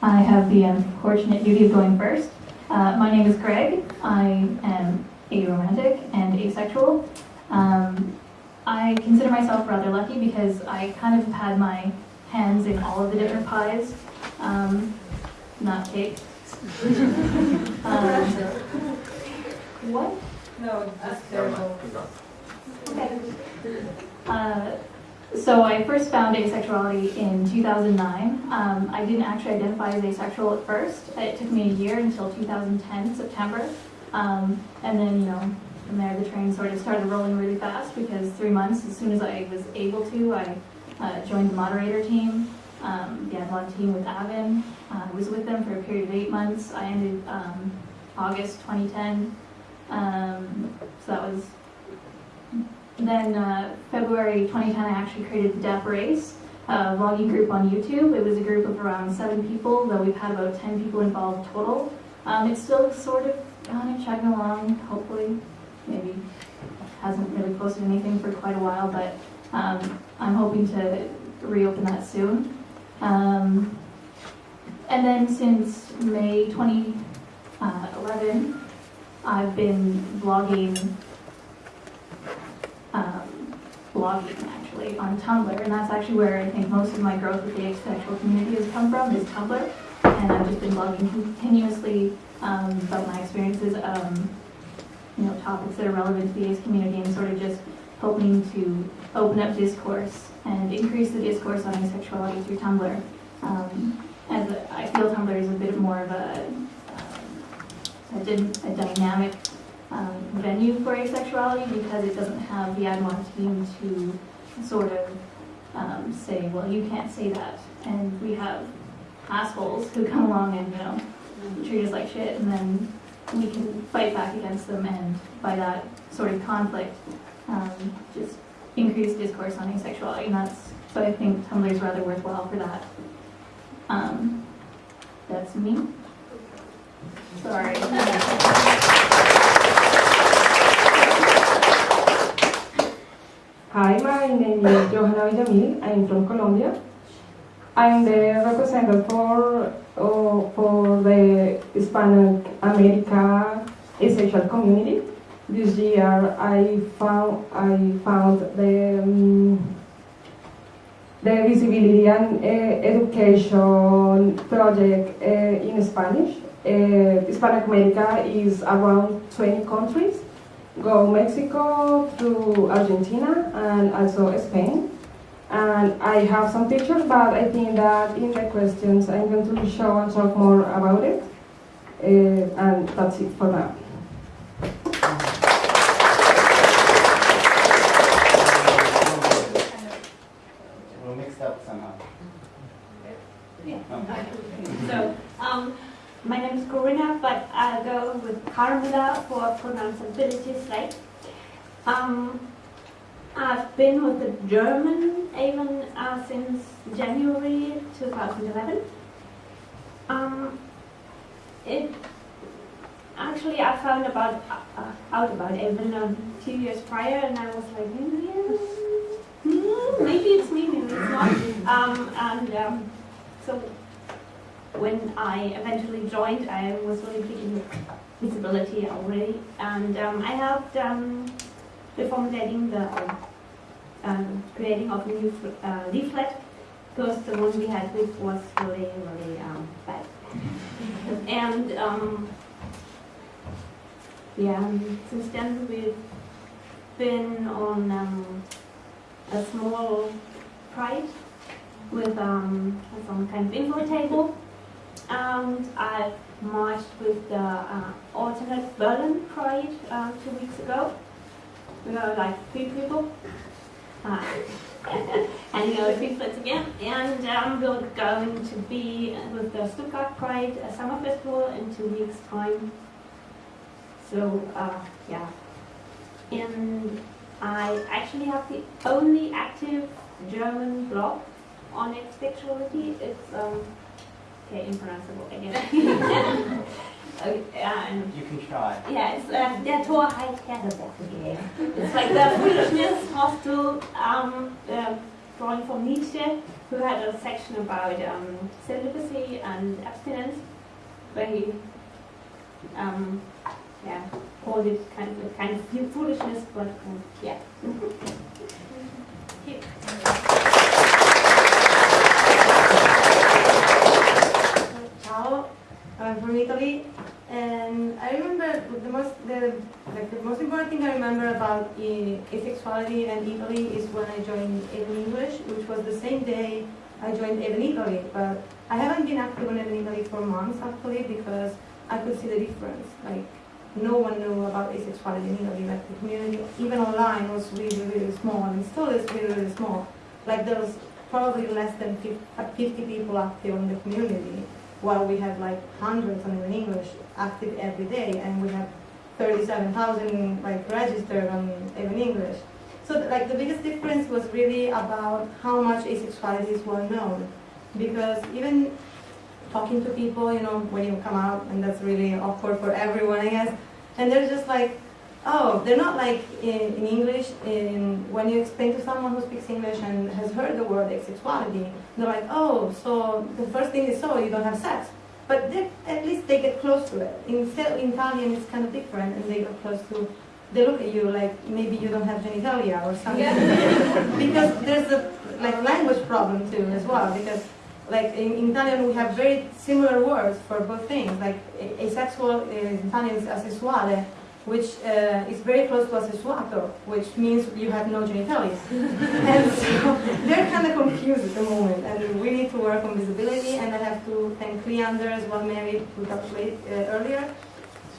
I have the unfortunate duty of going first. Uh, my name is Greg. I am aromantic and asexual. Um, I consider myself rather lucky because I kind of had my hands in all of the different pies. Um, not cake. um, what? No, that's terrible. Okay. Uh, so I first found asexuality in 2009. Um, I didn't actually identify as asexual at first. It took me a year until 2010, September. Um, and then, you know, from there the train sort of started rolling really fast because three months, as soon as I was able to, I uh, joined the moderator team, um, the Avalon team with AVEN. I was with them for a period of eight months. I ended um, August 2010. Um, so that was then uh, February 2010, I actually created the Deaf Race uh, vlogging group on YouTube. It was a group of around seven people, though we've had about 10 people involved total. Um, it's still sort of kind of chugging along, hopefully. Maybe hasn't really posted anything for quite a while, but um, I'm hoping to reopen that soon. Um, and then since May 2011, I've been vlogging um, blogging actually on Tumblr, and that's actually where I think most of my growth with the asexual community has come from, is Tumblr. And I've just been blogging continuously um, about my experiences, um, you know, topics that are relevant to the ace community, and sort of just hoping to open up discourse and increase the discourse on asexuality through Tumblr. Um, as a, I feel Tumblr is a bit more of a, um, a, a dynamic um, venue for asexuality because it doesn't have the Admon team to sort of um, say, well, you can't say that. And we have assholes who come along and, you know, treat us like shit, and then we can fight back against them, and by that sort of conflict, um, just increase discourse on asexuality, and that's, so I think Tumblr is rather worthwhile for that. Um, that's me. Sorry. Hi, my name is Johanna Villamil. I'm from Colombia. I'm the representative for uh, for the Hispanic America asexual community. This year, I found I found the um, the visibility and uh, education project uh, in Spanish. Uh, Hispanic America is around 20 countries go Mexico to Argentina and also Spain. And I have some pictures, but I think that in the questions I'm going to show and talk more about it. Uh, and that's it for now. We're mixed up somehow. Yeah. So, um, my name is Corinna, but I'll Carmela for pronounceability's sake. Um, I've been with the German AVEN uh, since January 2011. Um, it actually I found about uh, out about AVEN um, two years prior, and I was like, hmm, maybe it's me, maybe it's not. Um, and um, so when I eventually joined, I was really big in visibility already, and um, I helped um, reformulating the um, creating of a new uh, leaflet. Because the one we had with was really, really um, bad. and um, yeah, since then we've been on um, a small pride with um, some kind of info table and I've marched with the uh, alternate Berlin Pride uh, two weeks ago. We were like three people. Uh, and three splits again. And um, we're going to be with the Stuttgart Pride uh, Summer Festival in two weeks' time. So, uh, yeah. And I actually have the only active German blog on its sexuality. It's um, Okay, impronounceable again. okay, and You can try. yeah, it's uh, der Torheit Herrenbock game. It's like the foolishness hostel um, uh, drawing from Nietzsche, who had a section about um, celibacy and abstinence, where he um, yeah, called it kind of kind of foolishness, but um, yeah. Here. Ciao, I'm from Italy, and I remember the most the like the most important thing I remember about uh, asexuality and Italy is when I joined AVEN English, which was the same day I joined AVEN Italy. But I haven't been active on AVEN Italy for months actually because I could see the difference. Like no one knew about asexuality in Italy. Like the community, even online, was really really small, and still is really really small. Like there was probably less than 50 people active in the community while we have like hundreds on in English active every day, and we have 37,000 like registered on AVEN English. So like the biggest difference was really about how much asexuality is well known, because even talking to people, you know, when you come out, and that's really awkward for everyone, I guess, and they're just like, oh, they're not like in, in English. In when you explain to someone who speaks English and has heard the word asexuality, they're like, oh, so the first thing is, so you don't have sex. But they, at least they get close to it. In, in Italian, it's kind of different, and they get close to. They look at you like maybe you don't have genitalia or something, because there's a like language problem too as well. Because like in, in Italian, we have very similar words for both things. Like a- asexual in Italian is asessuale, which uh, is very close to asessuato, which means you have no genitalia. and so they're kind of confused at the moment, and we need to work on visibility. And I have to thank Leander as well, Mary, who talked late, uh, earlier,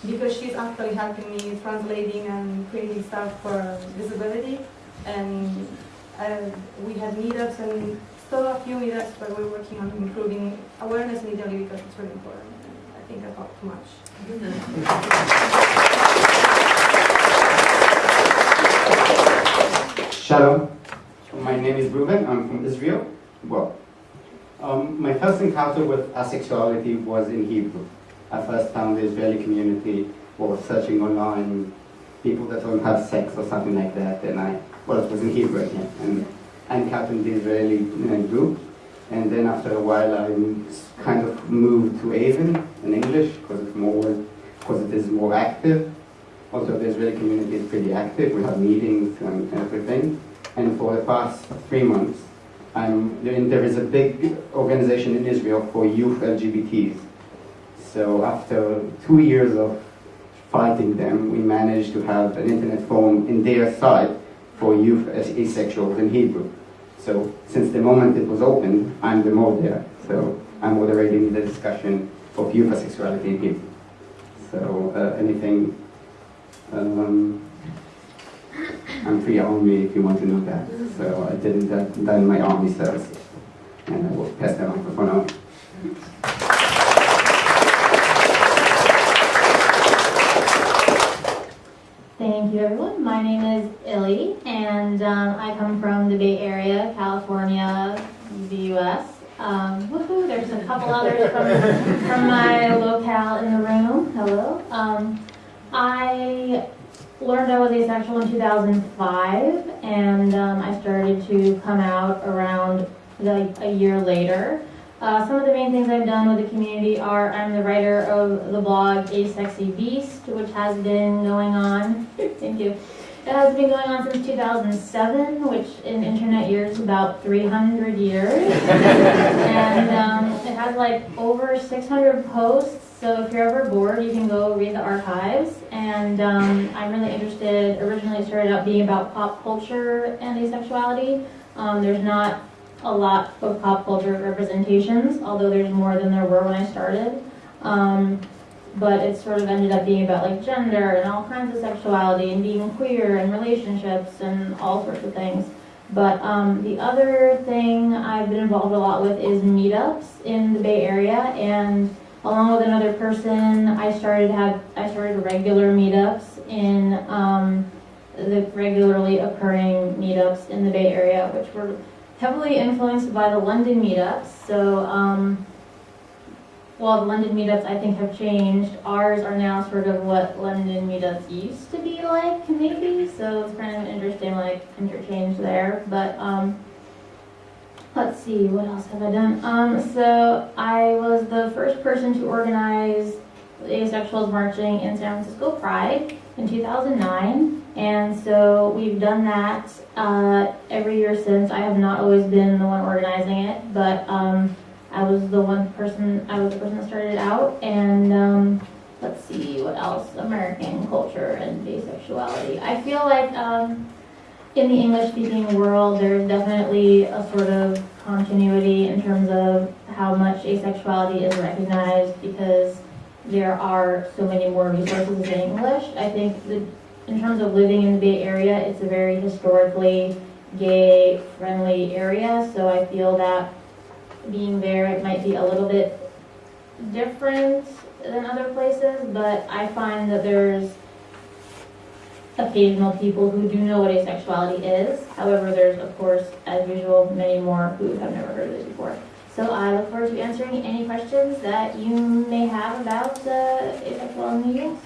because she's actually helping me translating and creating stuff for visibility. And uh, we had meetups and still a few meetups, but we're working on improving awareness in Italy because it's really important. Think talked too much. Shalom. My name is Ruben. I'm from Israel. Well, um, my first encounter with asexuality was in Hebrew. I first found the Israeli community or searching online people that don't have sex or something like that. And I, well, it was in Hebrew again. And I encountered the Israeli know, group. And then after a while, I kind of moved to AVEN English because it's more, because it is more active. Also, the Israeli community is pretty active. We have meetings and everything. And for the past three months, um, I'm, there there is a big organization in Israel for youth LGBTs. So after two years of fighting them, we managed to have an internet forum in their site for youth as asexuals in Hebrew. So since the moment it was open, I'm the moderator. So I'm moderating the discussion of youth asexuality in Hebrew. So uh, anything um, I'm free army if you want to know that. So I did that in my army service. And I will pass the microphone on. Thank you, everyone. My name is Illy, and um, I come from the Bay Area, California, the U.S. Um, woohoo! There's a couple others from, from my locale in the room. Hello. Um, I learned I was asexual in 2005, and um, I started to come out around like a year later. Uh, some of the main things I've done with the community are I'm the writer of the blog A Sexy Beast, which has been going on. Thank you. It has been going on since 2007, which in internet years is about 300 years. and um, it has like over 600 posts. So if you're ever bored, you can go read the archives. And um, I'm really interested. Originally, it started out being about pop culture and asexuality. Um, there's not a lot of pop culture representations, although there's more than there were when I started. But it sort of ended up being about like gender and all kinds of sexuality and being queer and relationships and all sorts of things. But um, the other thing I've been involved a lot with is meetups in the Bay Area, and along with another person, I started have I started regular meetups in um, the regularly occurring meetups in the Bay Area, which were heavily influenced by the London meetups. So, um, while the London meetups I think have changed, ours are now sort of what London meetups used to be like, maybe. So it's kind of an interesting like interchange there. But um, Let's see, what else have I done? Um, so I was the first person to organize asexuals marching in San Francisco Pride in 2009, and so we've done that uh, every year since. I have not always been the one organizing it, but um, I was the one person. I was the person that started out, and um, let's see what else. American culture and asexuality. I feel like. Um, in the English speaking world, there's definitely a sort of continuity in terms of how much asexuality is recognized because there are so many more resources in English. I think that in terms of living in the Bay Area, it's a very historically gay friendly area, so I feel that being there, it might be a little bit different than other places, but I find that there's occasional people who do know what asexuality is. However, there's, of course, as usual, many more who have never heard of it before. So I look forward to answering any questions that you may have about uh, asexual in the US.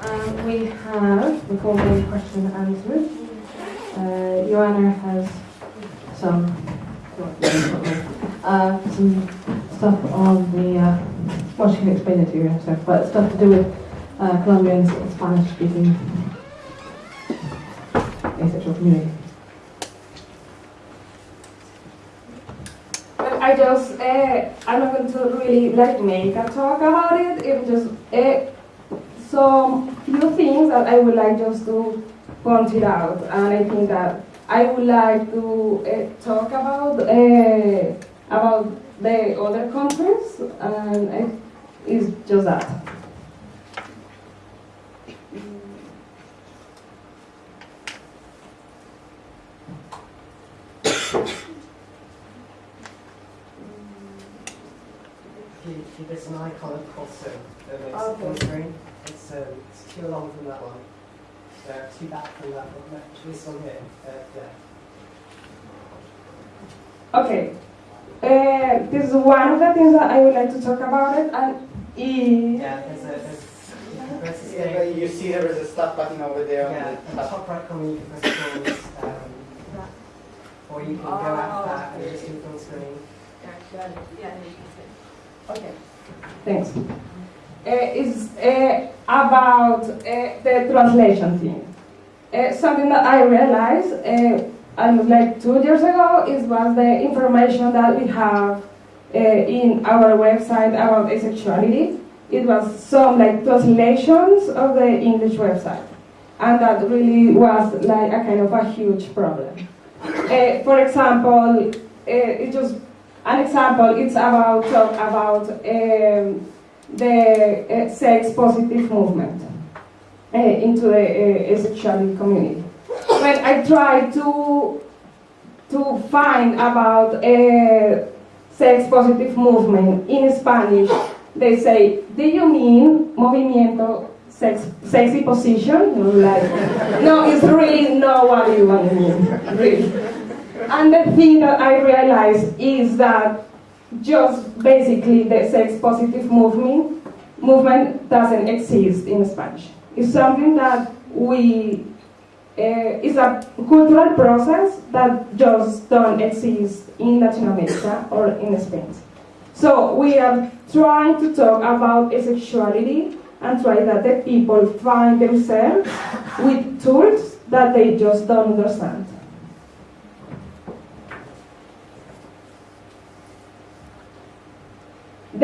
Um, we have, before the question and answers, uh, Joanna has some, uh, some stuff on the, uh, well, she can explain it to you herself, but stuff to do with uh, Colombians, Spanish speaking asexual community. I just, uh, I'm not going to really like make a talk about it, it just, uh, some few things that I would like just to point it out, and I think that I would like to uh, talk about uh, about the other countries, and it is just that. If you, if you there's an icon of Kosovo that makes Okay. it full screen, it's, um, it's two along from that one. Uh, two back from that one, no, actually this one here, uh, yeah. Okay, uh, this is one of the things that I would like to talk about it, and is Yeah, there's a, there's, you can press the Yeah, you see there is a stop button over there Yeah, on the the top. top right corner you can press pause, um, or you can go out that and just do full screen. Okay. Thanks. Uh, uh, about uh, the translation thing. Uh, something that I realized uh, almost like two years ago is was the information that we have uh, in our website about asexuality. It was some like translations of the English website, and that really was like a kind of a huge problem. For example, it just an example. It's about talk about um, the uh, sex positive movement uh, into the uh, community. When I try to to find about uh, sex positive movement in Spanish, they say, "Do you mean movimiento sex, sexy position?" Like, no, it's really not what you want to mean, really. And the thing that I realized is that just basically the sex positive movement movement doesn't exist in Spanish. It's something that we uh, it's a cultural process that just don't exist in Latin America or in Spain. So we are trying to talk about asexuality and try that the people find themselves with tools that they just don't understand.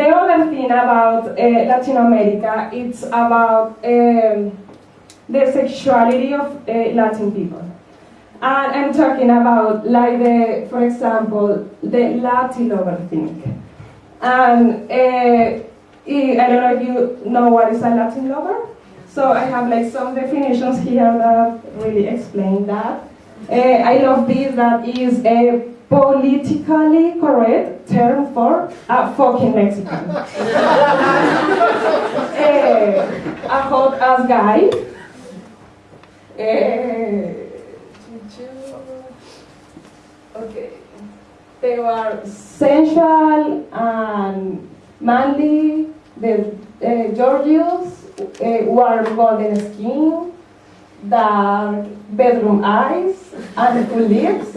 The other thing about uh, Latin America, it's about um, the sexuality of uh, Latin people. And I'm talking about, like, the, for example, the Latin lover thing. And uh, I don't know if you know what is a Latin lover. So I have like some definitions here that really explain that. Uh, I love this, that is a politically correct term for a fucking Mexican. Eh, a hot ass guy. Eh, Okay. They were sensual and manly. The uh, Georgios uh, were golden skin, dark bedroom eyes, and full lips.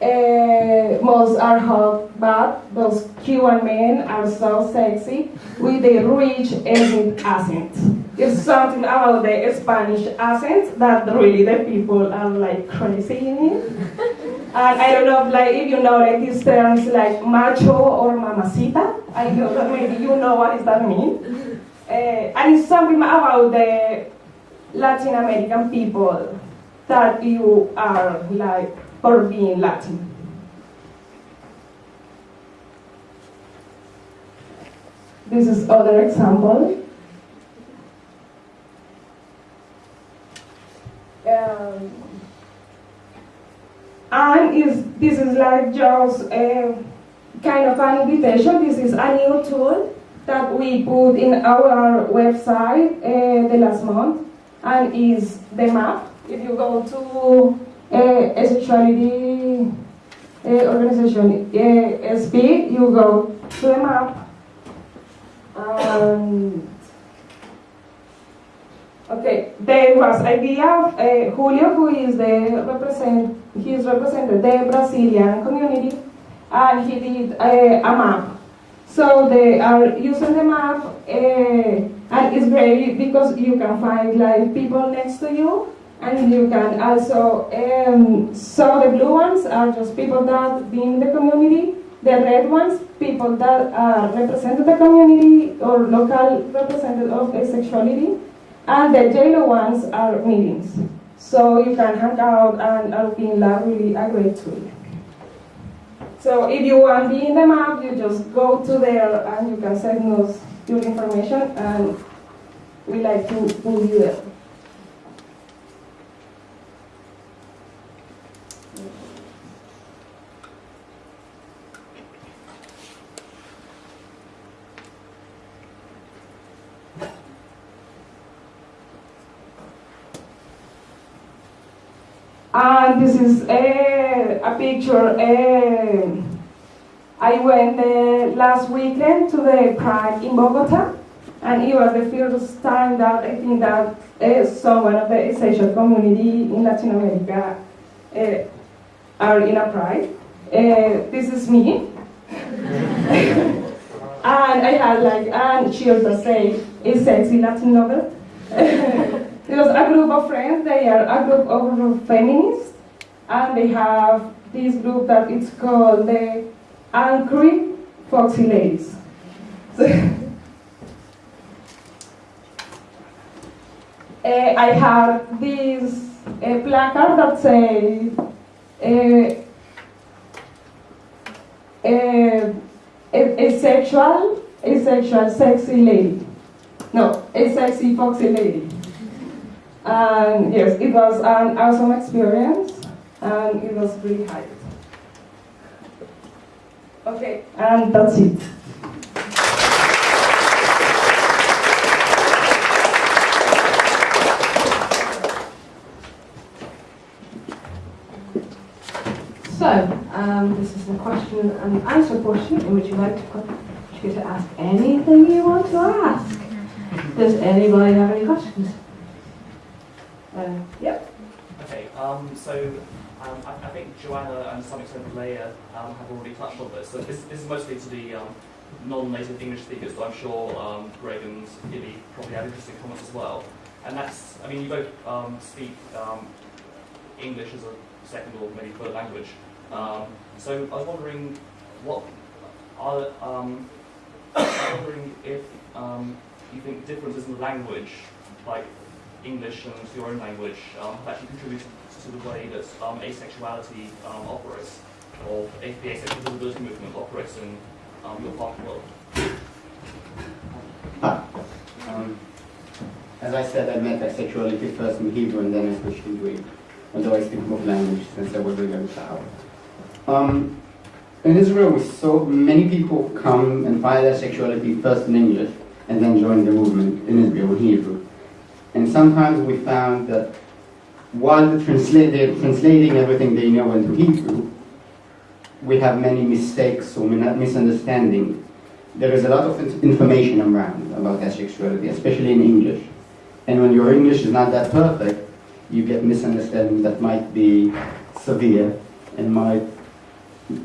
Uh, most are hot, but those Cuban men are so sexy with a rich ethnic accent. It's something about the Spanish accent that really the people are like crazy in it. And I don't know, if, like if you know like these terms like macho or mamacita. I don't know maybe you know what does that mean. Uh, and it's something about the Latin American people that you are like for being Latin. This is other example. Um, and is this is like just a kind of an invitation. This is a new tool that we put in our website uh, the last month, and is the map. If you go to uh, a sexuality uh, organization uh, SP, you go to the map. And Okay, there was idea of uh, Julio, who is the represent, he is represented the Brazilian community, and he did uh, a map. So they are using the map, uh, and it's great because you can find like people next to you, and you can also. Um, so the blue ones are just people that be in the community. The red ones, people that are represented the community or local representative of asexuality. And the yellow ones are meetings. So you can hang out and being really a great tool. So if you want to be in the map, you just go to there and you can send us your information and we like to put you there. And this is a, a picture. eh, I went uh, last weekend to the Pride in Bogota, and it was the first time that I think that uh, someone of the essential community in Latin America uh, are in a Pride. This is me. and I had like, and she also say, a sexy Latin. It was a group of friends. They are a group of feminists, and they have this group that it's called the Angry Foxy Ladies. Uh, I have this uh, placard that says uh, a, a sexual, a sexual sexy lady. No, a sexy foxy lady. And yes, it was an awesome experience and it was really high. Okay, and that's it. So, um, this is the question and answer portion in which you like to, you get to ask anything you want to ask. Does anybody have any questions? Uh, yep. Um, so um, I, I think Joanna and to some extent Leia um, have already touched on this. So this, this is mostly to the um, non-native English speakers, but I'm sure um, Greg and Gilly probably have interesting comments as well. And that's, I mean, you both um, speak um, English as a second or maybe third language. So I was wondering what are, I was wondering if you think differences in the language, like English and your own language, have actually contributed to the way that um, asexuality um, operates, or the asexual visibility movement operates in um, your part of the world. Um, as I said, I met asexuality first in Hebrew and then I switched into Greek, although I speak both languages since I was a young child. Um, in Israel, we saw many people come and find their sexuality first in English and then join the movement in Israel in Hebrew. And sometimes we found that while translating everything they know into Hebrew, we have many mistakes or misunderstandings. There is a lot of information around about asexuality, especially in English. And when your English is not that perfect, you get misunderstandings that might be severe and might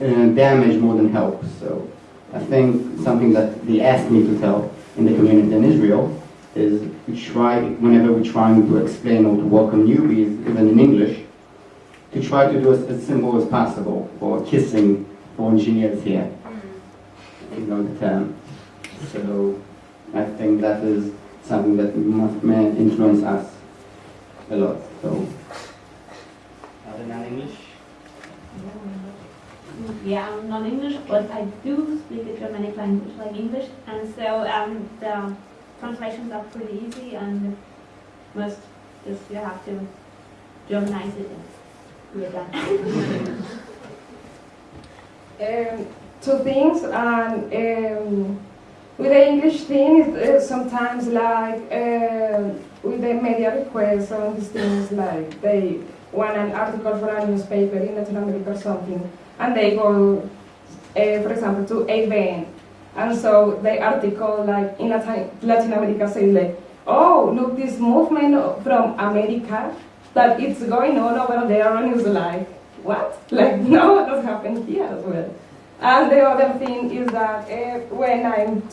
uh, damage more than help. So I think something that they asked me to tell in the community in Israel is we try, whenever we're trying to explain or to welcome newbies, even in English, to try to do as, as simple as possible for kissing for engineers here. You know the term. So I think that is something that must may influence us a lot. So other than English. Yeah, I'm non-English, but I do speak a Germanic language like English, and so um, the translations are pretty easy, and most just you have to Germanize it, and we're done. um, two things and um, with the English thing it's uh, sometimes like um with the media requests and these things like they want an article for a newspaper in Latin America or something and they go uh, for example to AVEN and so the article like in Latin, America says like oh look this movement from America that it's going on over there and it's like what? Like no that's happened here as well? And the other thing is that uh, when I'm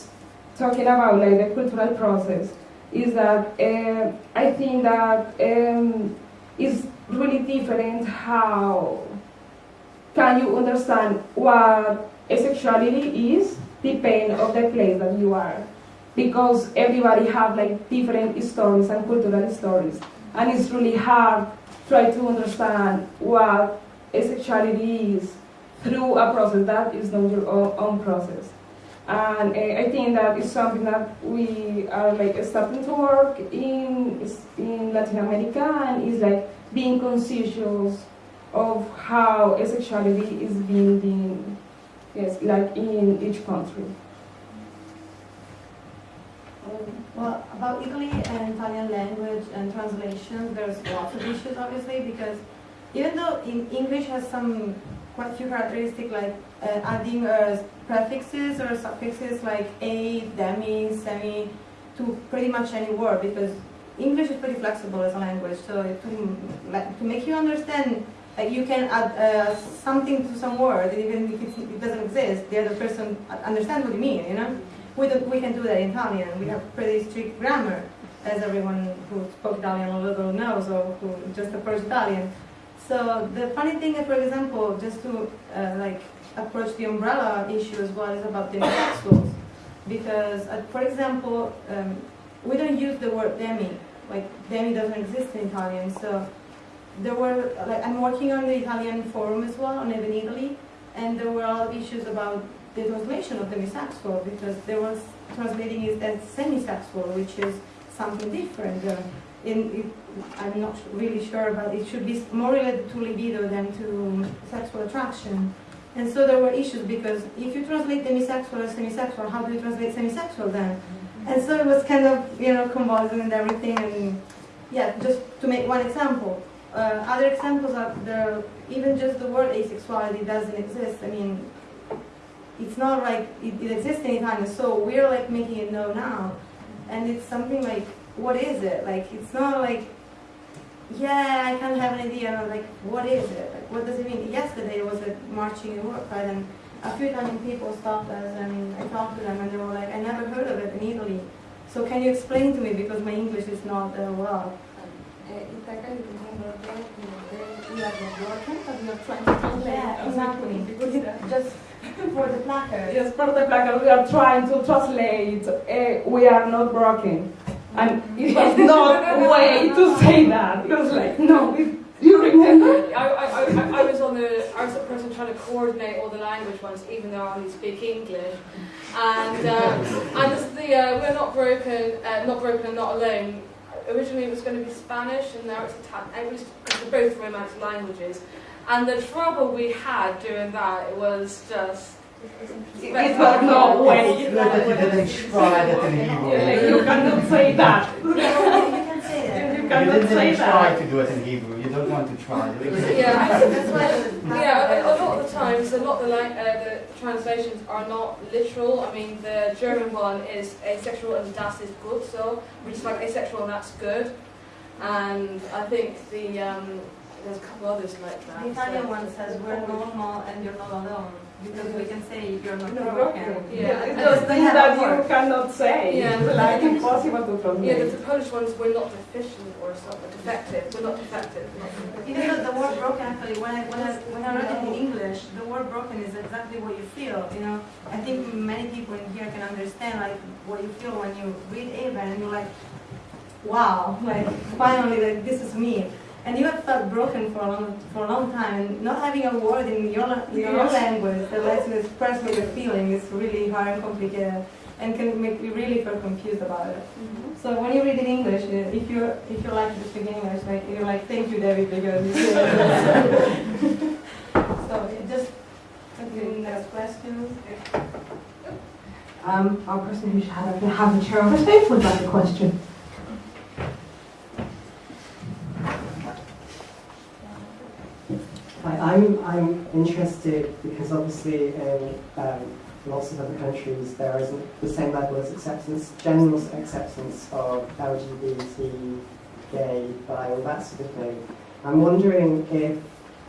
talking about like the cultural process, is that uh, I think that um, it's really different how can you understand what asexuality is depending of the place that you are because everybody have like different stories and cultural stories and it's really hard try to understand what asexuality is through a process that is not your own, own process. And uh, I think that is something that we are like starting to work in in Latin America and is like being conscious of how asexuality is being being yes like in each country. Well, about Italy and Italian language and translation, there's lots of issues obviously because even though in English has some quite few characteristics like uh, adding uh, prefixes or suffixes like a, demi, semi to pretty much any word because English is pretty flexible as a language. So to, to make you understand, like you can add uh, something to some word and even if it doesn't exist, the other person understands what you mean. You know, we we can do that in Italian. We have pretty strict grammar, as everyone who spoke Italian a little knows or who just approached Italian. So the funny thing, is, for example, just to uh, like approach the umbrella issue as well is about demisexuals, because uh, for example, um, we don't use the word demi. Like demi doesn't exist in Italian. So there were like I'm working on the Italian forum as well on AVEN Italy, and there were all issues about the translation of demisexual because they were translating it as semisexual, which is something different. Uh, in, it, I'm not really sure, but it should be more related to libido than to sexual attraction. And so there were issues because if you translate demisexual as semisexual, how do you translate semisexual then? And so it was kind of, you know, convulsing and everything. And yeah, just to make one example. Uh, other examples are the, even just the word asexuality doesn't exist. I mean, it's not like it, it exists in Italian, so we're like making it known now. And it's something like what is it? Like, it's not like, yeah, I of have an idea. Like, what is it? Like, what does it mean? Yesterday was a marching in work, right? And a few Italian people stopped us and I talked to them and they were like, I never heard of it in Italy. So can you explain to me because my English is not uh, well. Yeah, exactly. Just for the placard. Yes, for the placard we are trying to translate. Uh, we are not broken. And it was not a way to say that. It was like, no, you remember? I, I, I, I was on the, I was the person trying to coordinate all the language ones, even though I only speak English. And, uh, and the, uh, we're not broken, uh, not broken and not alone. Originally it was going to be Spanish, and now it's Italian. It was, because they're both Romantic languages. And the trouble we had doing that, it was just. It was no way. Good that you didn't try that in Hebrew. Like, you cannot say that. you can say that. You You didn't try to do it in Hebrew. You don't want to try. Yeah. That's why. Yeah, a, a lot of the times, a lot of the, like, uh, the translations are not literal. I mean, the German one is asexual and das is good, so we just like asexual and that's good. And I think the um, there's a couple others like that. The Italian so- one says we're normal and you're not alone because we can say you're not No, broken. Yeah. It's those things that you cannot say. Yeah. Like impossible to Yeah, translate. the, the Polish ones we're not deficient or something, defective. We're not defective. Not Even though the word broken actually, when I when I when I read it in English, the word broken is exactly what you feel. You know, I think many people in here can understand like what you feel when you read Ava and you're like, wow, like finally, like this is me. And you have felt broken for a long for a long time, and not having a word in your la- your own Yes. language that lets you express what you're feeling is really hard and complicated, and can make you really feel confused about it. So when you read in English, uh, if you if you like to speak English, like you're like, thank you, David, because. so it just okay, next question. Um, our person who should have, have the chair of the stage would like a question. Hi, I'm, I'm interested because obviously in um, lots of other countries there isn't the same level of acceptance, general acceptance of LGBT, gay, bi, all that sort of thing. I'm wondering if,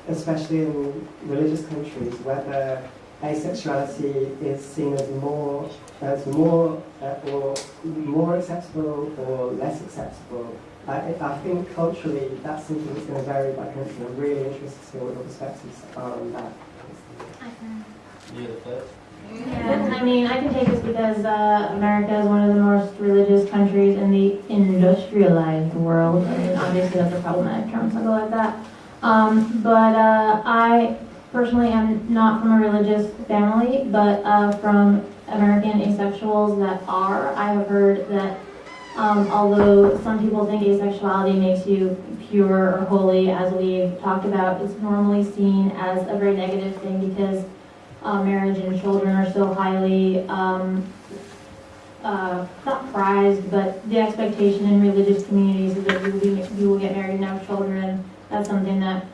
especially in religious countries, whether asexuality is seen as more as more uh, or more acceptable or less acceptable. I, I think culturally that's something that's going to vary by country. I'm really interested to see what your perspectives are on that. You're the first. Yeah, I mean, I can take this because uh, America is one of the most religious countries in the industrialized world. I mean, obviously that's a problematic term, so I'll go like that. Um, but uh, I personally am not from a religious family, but uh, from American asexuals that are. I have heard that um, although some people think asexuality makes you pure or holy, as we've talked about, it's normally seen as a very negative thing because uh, marriage and children are so highly, um, uh, not prized, but the expectation in religious communities is that you will, be, you will get married and have children. That's something that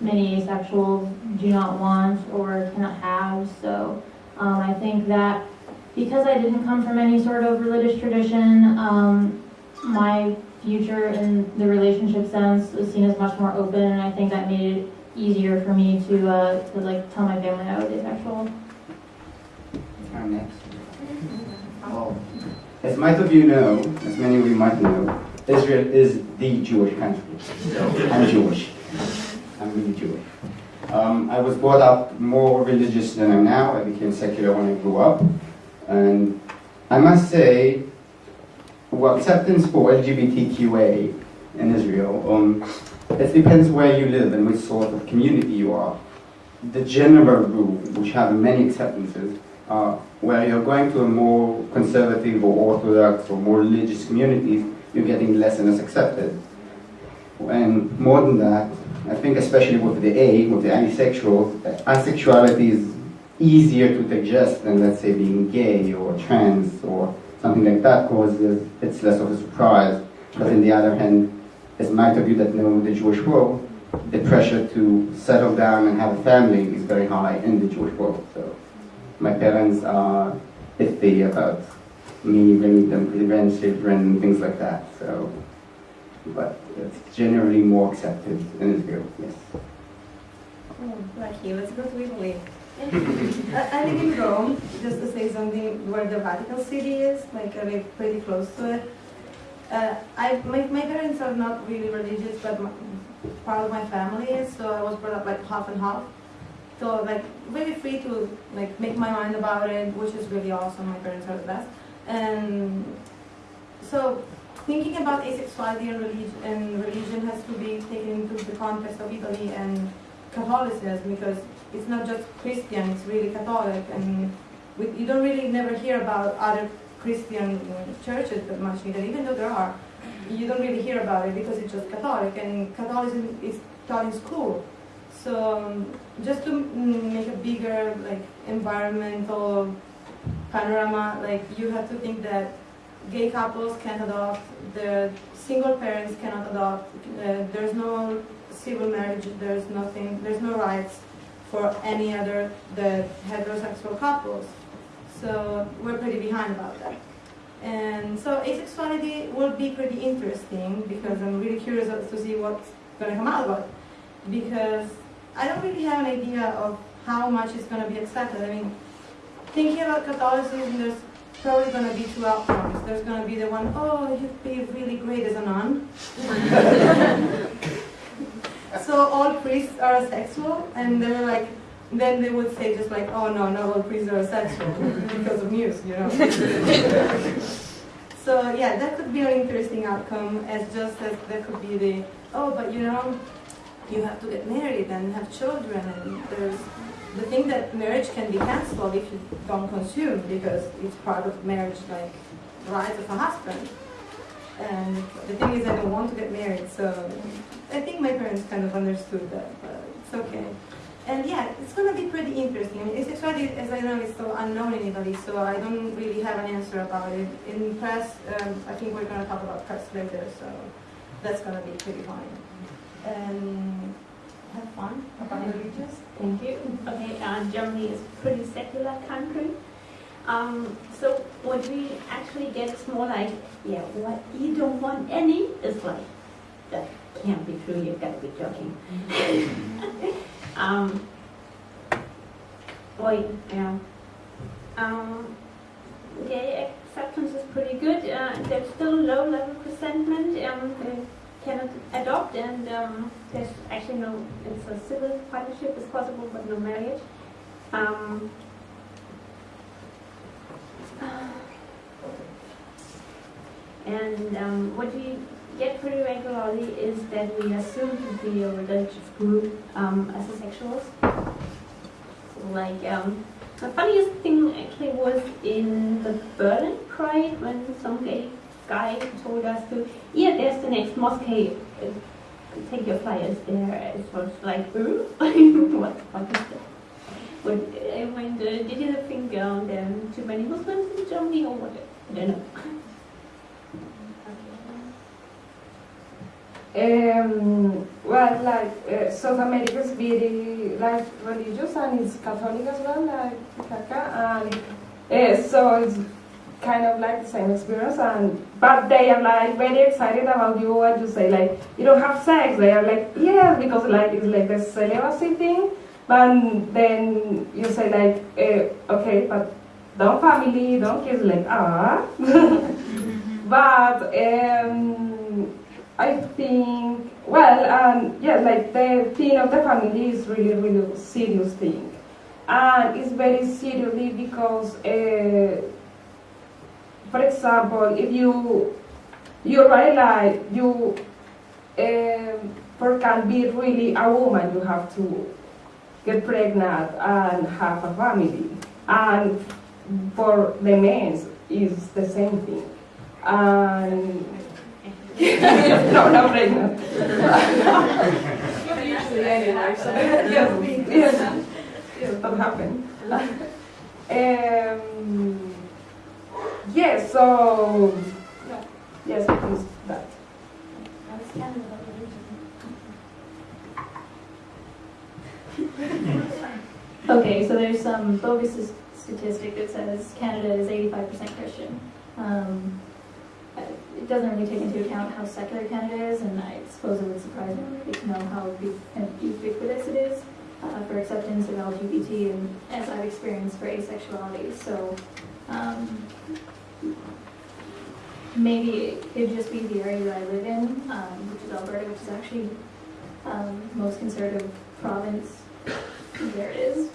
many asexuals do not want or cannot have. So um, I think that because I didn't come from any sort of religious tradition, um, my future in the relationship sense was seen as much more open, and I think that made it easier for me to uh, to like tell my family I was asexual. I'm next. Well, as most of you know, as many of you might know, Israel is the Jewish country. So I'm Jewish. I'm really Jewish. Um, I was brought up more religious than I am now. I became secular when I grew up. And I must say, well, acceptance for LGBTQA in Israel, um, it depends where you live and which sort of community you are. The general rule, which have many acceptances, uh, where you're going to a more conservative or orthodox or more religious communities, you're getting less and less accepted. And more than that, I think especially with the A, with the asexuals, asexuality is easier to digest than let's say being gay or trans or something like that because it's less of a surprise. But on the other hand, as might of you that know the Jewish world, the pressure to settle down and have a family is very high in the Jewish world. So my parents are iffy about me bringing them grandchildren and things like that. So, but it's generally more accepted in Israel. Yes. Oh, lucky. Let's go to Italy. I, live in Rome, just to say something, where the Vatican City is, like I live pretty close to it. Uh, I, my, my parents are not really religious, but my, part of my family is, so I was brought up like half and half. So like really free to like make my mind about it, which is really awesome. My parents are the best. And so thinking about asexuality and religion, and religion has to be taken into the context of Italy and Catholicism because it's not just Christian, it's really Catholic, and we, you don't really never hear about other Christian churches that much either, even though there are. You don't really hear about it because it's just Catholic, and Catholicism is taught in school. So um, just to make a bigger like environmental panorama, like you have to think that gay couples can't adopt, the single parents cannot adopt, uh, there's no civil marriage, there's nothing, there's no rights for any other the heterosexual couples. So we're pretty behind about that. And so asexuality will be pretty interesting because I'm really curious to see what's going to come out of it. Because I don't really have an idea of how much is going to be accepted. I mean, thinking about Catholicism, there's probably going to be two outcomes. There's going to be the one, oh, you'd be really great as a nun. so all priests are sexual, and were like, then they would say just like, oh no, not all priests are sexual because of news, you know. so yeah, that could be an interesting outcome, as just as there could be the, oh, but you know, you have to get married and have children, and there's the thing that marriage can be cancelled if you don't consume because it's part of marriage, like rights of a husband. And the thing is, I don't want to get married, so I think my parents kind of understood that, but it's okay. And yeah, it's going to be pretty interesting. I mean, asexuality, as I know, is so unknown in Italy, so I don't really have an answer about it. In press, um, I think we're going to talk about press later, so that's going to be pretty fun. And have fun about religious. Thank you. Okay, uh, Germany is a pretty secular country. Um, so what we actually get is more like, yeah, what you don't want any is like, that can't be true, you've got to be joking. um, boy, yeah. Um, gay acceptance is pretty good. Uh, there's still low level resentment. Um, they cannot adopt, and um, there's actually no. It's a civil partnership is possible, but no marriage. Um, and um, what we get pretty regularly is that we assume to be a religious group um, as asexuals. Like, um, the funniest thing actually was in the Berlin Pride when some gay guy told us to, yeah, there's the next mosque, take your flyers there. It was like, what, what is that? But I went, uh, did there are too many Muslims in Germany or what? I don't know. Um, well, like uh, South America is very like religious and it's Catholic as well, like and uh, so it's kind of like the same experience. And but they are like very excited about you and you say like you don't have sex. They are like yeah because like it's like the celibacy thing. But then you say like uh, okay, but don't family, don't kids, like ah. but um, I think, well, um, yeah, like the thing of the family is really, really serious thing. And it's very seriously because, uh, for example, if you, you realize you, um, for can be really a woman, you have to get pregnant and have a family. And for the men, is the same thing. And no, no pregnant. Usually anyway, so. yes, yes, yes, that happened. Um, yes, so, yes, it's that. Okay, so there's some bogus statistic that says Canada is 85% Christian. Um, it doesn't really take into account how secular Canada is, and I suppose it would surprise me to know how ubiquitous it is uh, for acceptance of LGBT and as I've experienced for asexuality. So um, maybe it could just be the area that I live in, um, which is Alberta, which is actually um, most conservative province. There it is.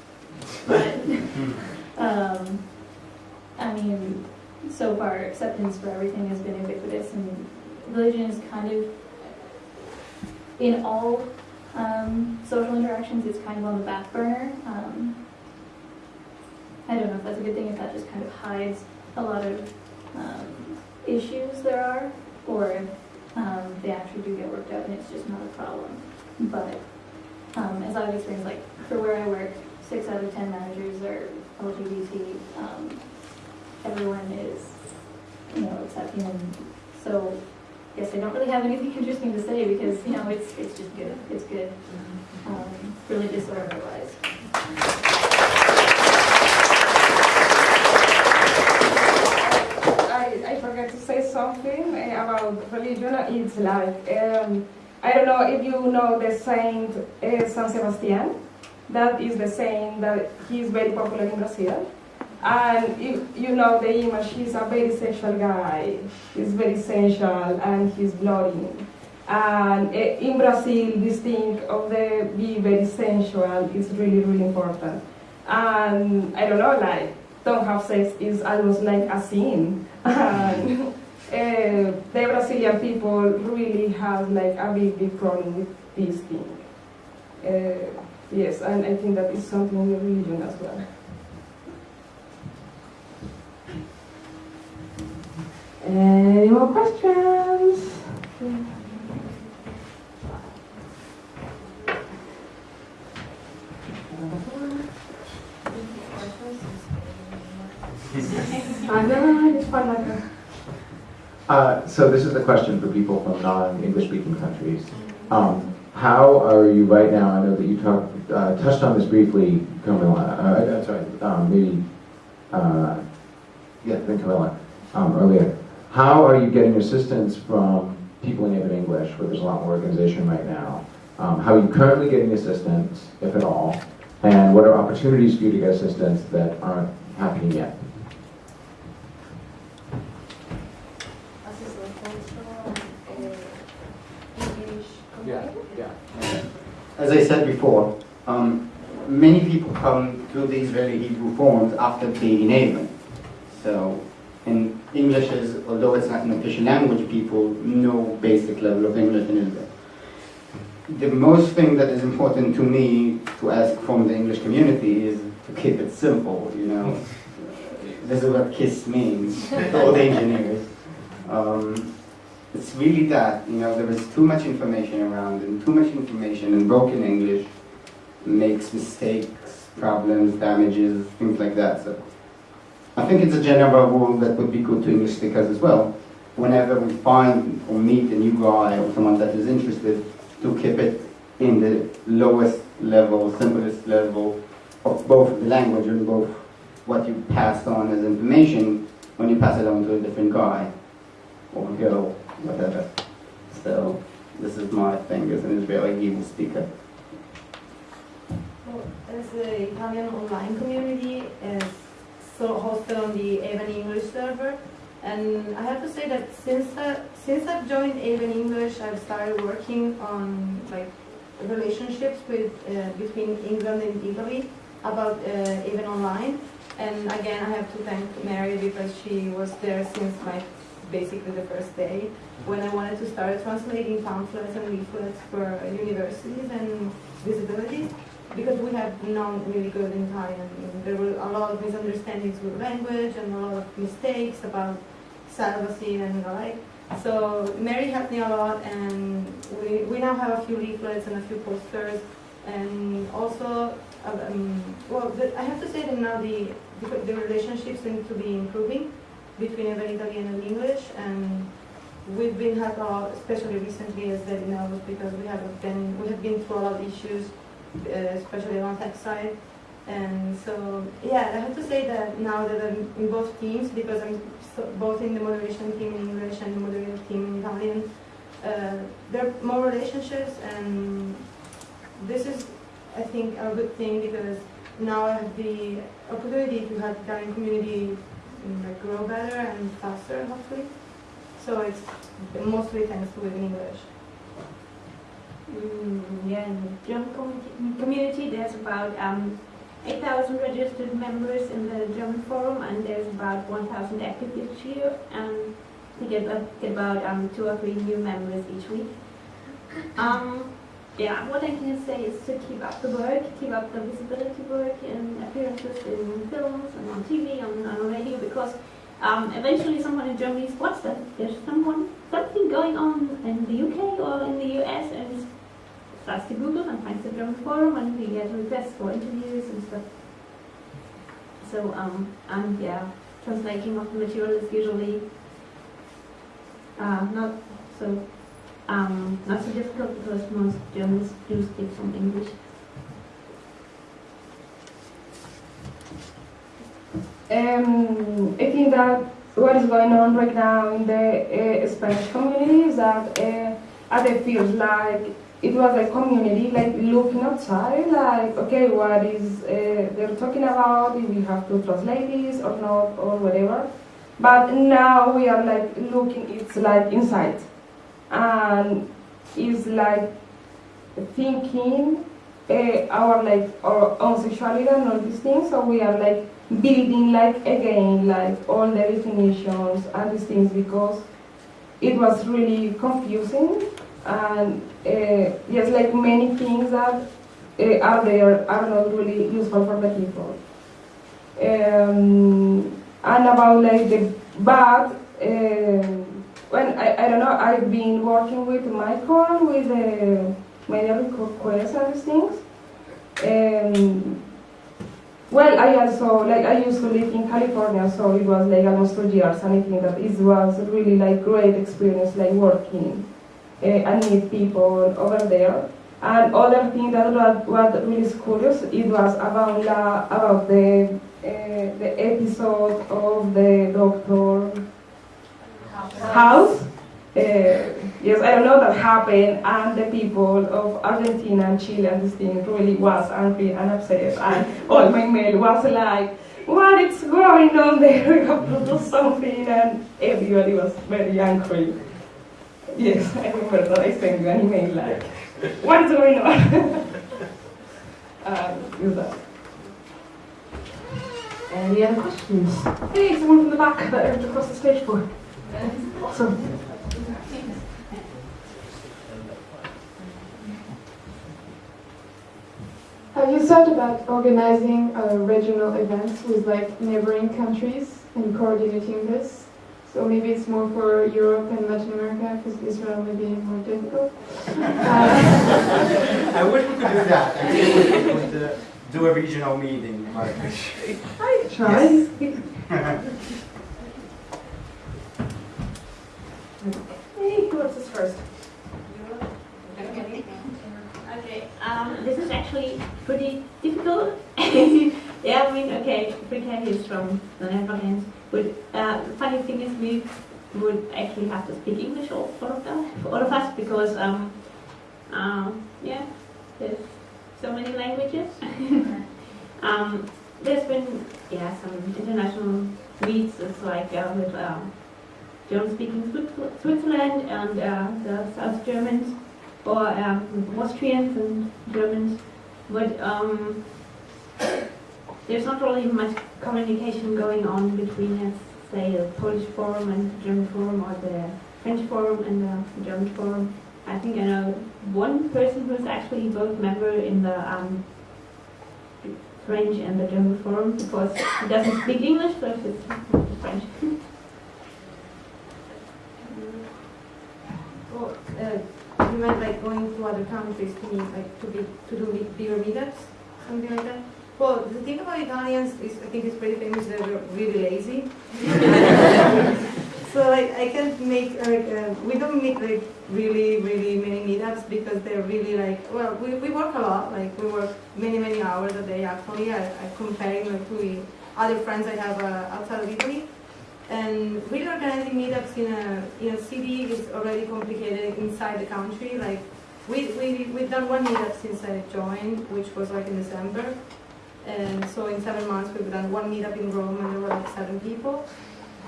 But um, I mean, so far acceptance for everything has been ubiquitous, and religion is kind of in all um, social interactions. It's kind of on the back burner. Um, I don't know if that's a good thing. If that just kind of hides a lot of um, issues there are, or if um, they actually do get worked out and it's just not a problem. But um, as I've experienced, like for where I work, six out of ten managers are LGBT. Um, everyone is, you know, accepting, and so guess I don't really have anything interesting to say because, you know, it's, it's just good. It's good. Um, religious or otherwise. I, I forgot to say something about religion. It's like, um, I don't know if you know the saint uh, San Sebastian. That is the saint that he's very popular in Brazil. And if you know the image, he's a very sexual guy. He's very sensual and he's bloody. And eh, in Brazil, this thing of the be very sensual is really, really important. And I don't know, like, don't have sex is almost like a sin. And uh, the Brazilian people really have like a big, big problem with this thing. Uh, yes, and I think that is something in the religion as well. Any more questions? I know, it's fun like. Uh, so this is the question for people from non-English speaking countries. Um, how are you right now? I know that you talked, uh, touched on this briefly, Camilla. Uh, I'm sorry, um, maybe, uh, yeah, I think Camilla um, earlier. How are you getting assistance from people in even English, where there's a lot more organization right now? Um, how are you currently getting assistance, if at all? And what are opportunities for you to get assistance that aren't happening yet? Yeah, yeah. As I said before, um, many people come to these very Hebrew forms after being enabled. So, in English is, although it's not an official language, people know basic level of English in Israel. The most thing that is important to me to ask from the English community is to keep it simple, you know. This is what KISS means, all the engineers. Um, it's really that, you know, there is too much information around and too much information in broken English makes mistakes, problems, damages, things like that. So I think it's a general rule that would be good to English speakers as well. Whenever we find or meet a new guy or someone that is interested, to keep it in the lowest level, simplest level of both the language and both what you passed on as information when you pass it on to a different guy or girl, whatever. So this is my thing as an Israeli Hebrew speaker. Well, as the Italian online community is so hosted on the AVEN English server, and I have to say that since I, since I've joined AVEN English, I've started working on like relationships with uh, between England and Italy about uh, AVEN Online. And again, I have to thank Mary because she was there since my basically the first day when I wanted to start translating pamphlets and leaflets for universities and disabilities because we had known really good in Italian. There were a lot of misunderstandings with language and a lot of mistakes about celibacy and the like. So Mary helped me a lot and we, we now have a few leaflets and a few posters and also, um, well, the, I have to say that now the, the, the relationships seem to be improving between AVEN Italian and English and we've been a especially recently as Debbie knows, because we have been, we have been through a lot of issues uh, especially on tech side. And so, yeah, I have to say that now that I'm in both teams, because I'm so, both in the moderation team in English and the moderation team in Italian, uh, there are more relationships, and this is, I think, a good thing because now I have the opportunity to have Italian community mm, like, grow better and faster, hopefully. So it's mostly thanks to English. Mm, yeah, in the German community, there's about um, 8,000 registered members in the German forum, and there's about 1,000 active each year, and we get, get about um, two or three new members each week. Um, yeah, what I can say is to keep up the work, keep up the visibility work and appearances in films and on TV, and on radio, because um, eventually someone in Germany spots that there's someone, something going on in the UK or in the US and starts to Google and finds the German forum and we get requests for interviews and stuff. So, um, and yeah, translating of the material is usually uh, not so um, not so difficult because most Germans do speak some English. Um, I think that what is going on right now in the uh, Spanish community is that uh, it feels like it was a community like looking outside, like okay, what is uh, they're talking about? If we have to translate this or not or whatever. But now we are like looking, it's like inside, and it's like thinking uh, our like our own sexuality and all these things. So we are like building like again like all the definitions and these things because it was really confusing and uh, yes like many things that uh, are there are not really useful for the people um, and about like the bad. um, when I, I don't know I've been working with Michael with the media requests and things um, well, I also, like, I used to live in California, so it was like almost two years, and I think that it was really like great experience, like working uh, and meet people over there. And other thing that was, was really curious, it was about la, about the uh, the episode of the Doctor House. Uh, yes, I don't know that happened, and the people of Argentina and Chile and this thing really was angry and upset, and all my mail was like, what is going on there? We have to do something, and everybody was very angry. Yes, I remember that I sent you an email like, what is going on? um, that. Any other questions? Hey, someone from the back that across the stage for. Awesome. Have you thought about organizing uh, regional events with like neighboring countries and coordinating this? So maybe it's more for Europe and Latin America because Israel may be more difficult. Uh, I wish we could do that. I wish we could uh, do a regional meeting. But I try. Hey, who wants this first? Okay, um, this is actually pretty difficult. yeah, I mean, okay, Frika is from the but uh, the funny thing is we would actually have to speak English all, all of that, for all of us, because, um, um, yeah, there's so many languages. um, there's been, yeah, some international meets, it's like uh, with um, German-speaking Switzerland and uh, the South Germans or um, Austrians and Germans, but um, there's not really much communication going on between, let's say, the Polish forum and the German forum, or the French forum and the German forum. I think I know one person who's actually both member in the um, French and the German forum because he doesn't speak English, so it's French. Well, meant like going to other countries to meet, like to be to do bigger meetups, something like that. Well, the thing about Italians is, I think it's pretty famous that they're really lazy. so like I can't make like uh, we don't make like really really many meetups because they're really like well we, we work a lot like we work many many hours a day actually. I, I comparing like to other friends I have uh, outside of Italy. And really organizing meetups in a in a city is already complicated inside the country. Like we we we've done one meetup since I joined, which was like in December. And so in seven months we've done one meetup in Rome and there were like seven people.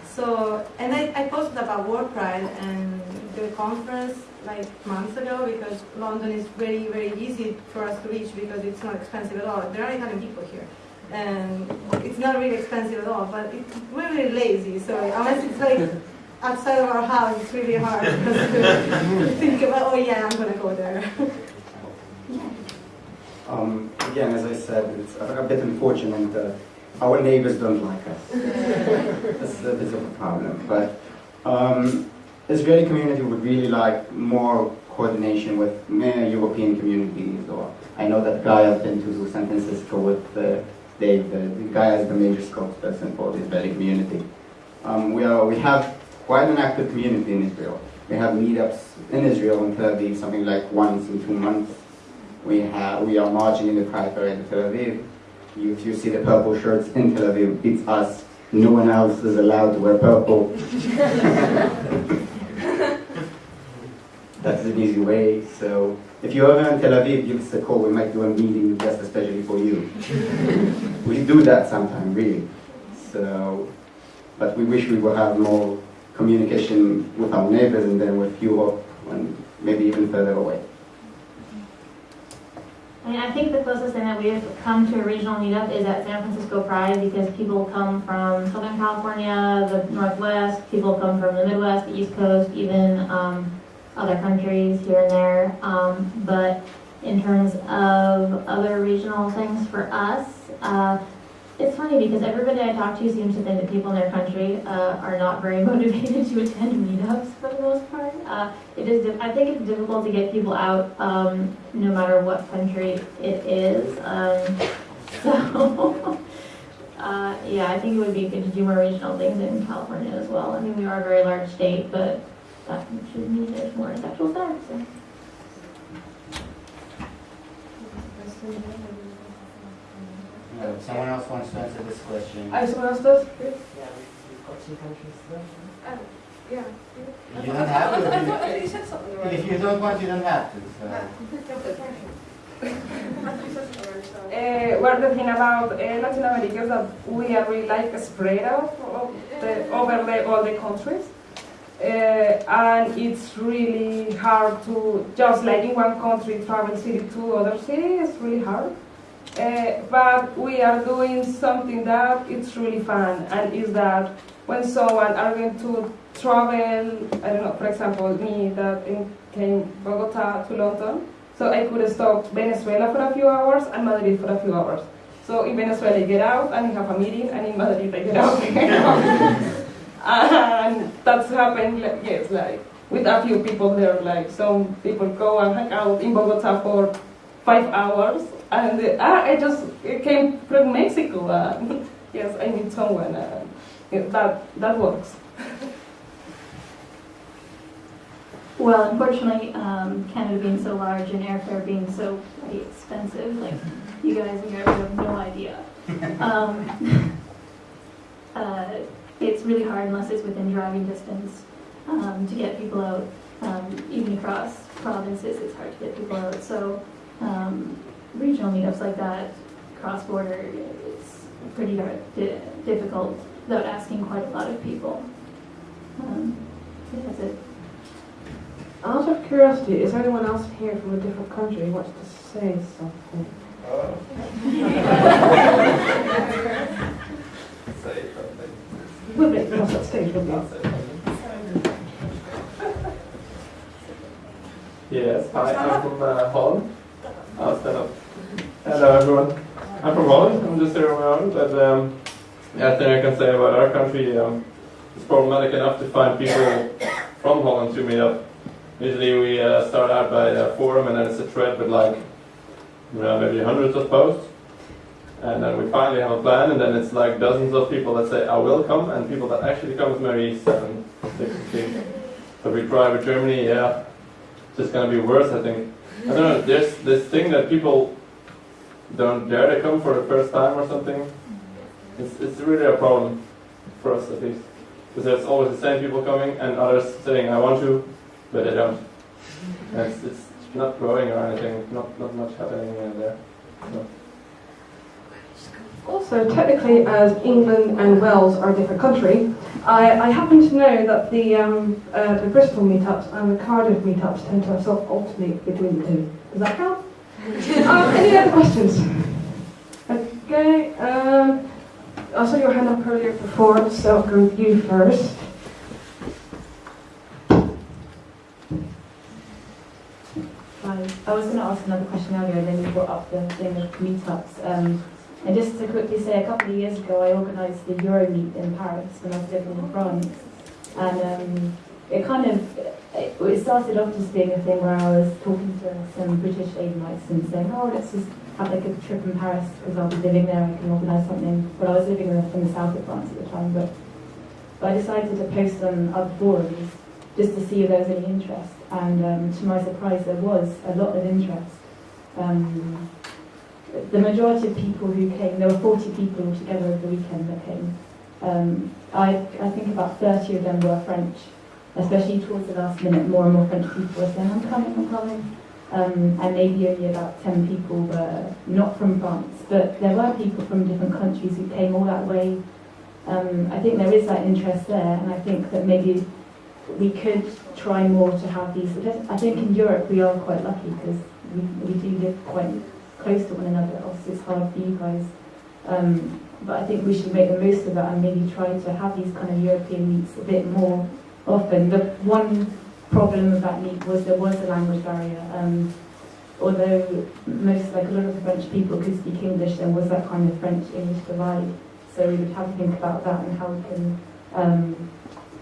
So and I, I posted about World Pride and the conference like months ago because London is very, very easy for us to reach because it's not expensive at all. There are Italian people here and it's not really expensive at all, but it, we're really lazy, so unless it's like outside of our house, it's really hard to think about, oh yeah, I'm gonna go there. Um, again, as I said, it's a, a bit unfortunate that our neighbors don't like us. That's a bit of a problem. But um, Israeli community would really like more coordination with European communities. Or I know that Guy has been to San Francisco with uh, Dave. The, the Guy as the major spokesperson for the Israeli community. Um, we are we have quite an active community in Israel. we have meetups in Israel and Tel Aviv, something like once in two months. We have we are marching in the Pride Parade in Tel Aviv. You, if you see the purple shirts in Tel Aviv, it's us. No one else is allowed to wear purple. That's an easy way. So if you're ever in Tel Aviv, give us a call. We might do a meeting just especially for you. we do that sometime, really. So, but we wish we would have more communication with our neighbors and then with Europe and maybe even further away. I mean, I think the closest thing that we've come to a regional meetup is at San Francisco Pride because people come from Southern California, the Northwest, people come from the Midwest, the East Coast, even um, other countries here and there. Um, but in terms of other regional things for us, uh, it's funny because everybody I talk to seems to think that people in their country uh, are not very motivated to attend meetups for the most part. Uh, it is. I think it's difficult to get people out, um, no matter what country it is. Um, so, uh, yeah, I think it would be good to do more regional things in California as well. I mean, we are a very large state, but that should mean there's more sexual sex. So. Uh, someone else wants to answer this question. Uh, someone else does? Yeah, we've, we've got two countries there. Oh, yeah. You don't have to. You said something If, already. if you don't want, you don't have to. So. Uh, well, the thing about uh, Latin America is that we are really like spread out of the, over the, all the countries. Uh, and it's really hard to, just like in one country, travel city to other city, it's really hard. Uh, but we are doing something that it's really fun, and is that when someone are going to travel, I don't know, for example, me that came Bogota to London, so I could stop Venezuela for a few hours and Madrid for a few hours. So in Venezuela I get out and I have a meeting, and in Madrid I get out. and that's happened, like, yes, like with a few people there. Like some people go and hang out in Bogota for five hours, and uh, I just came from Mexico. Yes, I need someone, yeah, that that works. Well, unfortunately, um, Canada being so large and airfare being so expensive, like you guys in Europe have no idea. Um, uh, it's really hard unless it's within driving distance um, to get people out. Um, even across provinces, it's hard to get people out. So um, regional meetups like that, cross border, it's pretty hard, di- difficult without asking quite a lot of people. Um, that's it. Out of curiosity, is there anyone else here from a different country who wants to say something? Say something. We'll make them on stage, will we? Yes, hi, I'm from uh, Holland. I'll stand up. Hello everyone. I'm from Holland, I'm just here on my own, but um, yeah, thing I can say about our country, um, it's problematic enough to find people from Holland to meet up. Usually we uh, start out by a forum and then it's a thread with like, you know, maybe hundreds of posts. And then we finally have a plan and then it's like dozens of people that say, I will come, and people that actually come is maybe seven, six, six. So we try with Germany, yeah, it's just gonna be worse, I think. I don't know, there's this thing that people don't dare to come for the first time or something. It's, it's really a problem for us at least. Because there's always the same people coming and others saying, I want to, but they don't. And it's, it's not growing or anything, not, not much happening there. Also, technically, as England and Wales are a different country, I, I happen to know that the, um, uh, the Bristol meetups and the Cardiff meetups tend to sort of alternate between the two. Does that count? um, any other questions? Okay. Um, I saw your hand up earlier before, so I'll go with you first. Hi. I was going to ask another question earlier, and then you brought up the thing of meetups. Um, and just to quickly say, a couple of years ago, I organised the Euromeet in Paris when I was living in France. And um, it kind of, it, started off just being a thing where I was talking to some British AVENites and saying, oh, let's just have like a trip in Paris because I'll be living there, I can organise something. But I was living in the, in the south of France at the time, but, but I decided to post on other forums just to see if there was any interest. And um, to my surprise, there was a lot of interest. Um, the majority of people who came, there were 40 people altogether over the weekend that came. Um, I, I think about 30 of them were French, especially towards the last minute, more and more French people were saying, I'm coming, I'm coming. Um, and maybe only about 10 people were not from France, but there were people from different countries who came all that way. Um, I think there is that interest there, and I think that maybe we could try more to have these. I think in Europe we are quite lucky because we, we do live quite close to one another. Obviously, it's hard for you guys. Um, but I think we should make the most of that and maybe try to have these kind of European meets a bit more often. The one problem of that meet was there was a language barrier. Um, although most, like a lot of French people could speak English, there was that kind of French-English divide. So we would have to think about that and how we can um,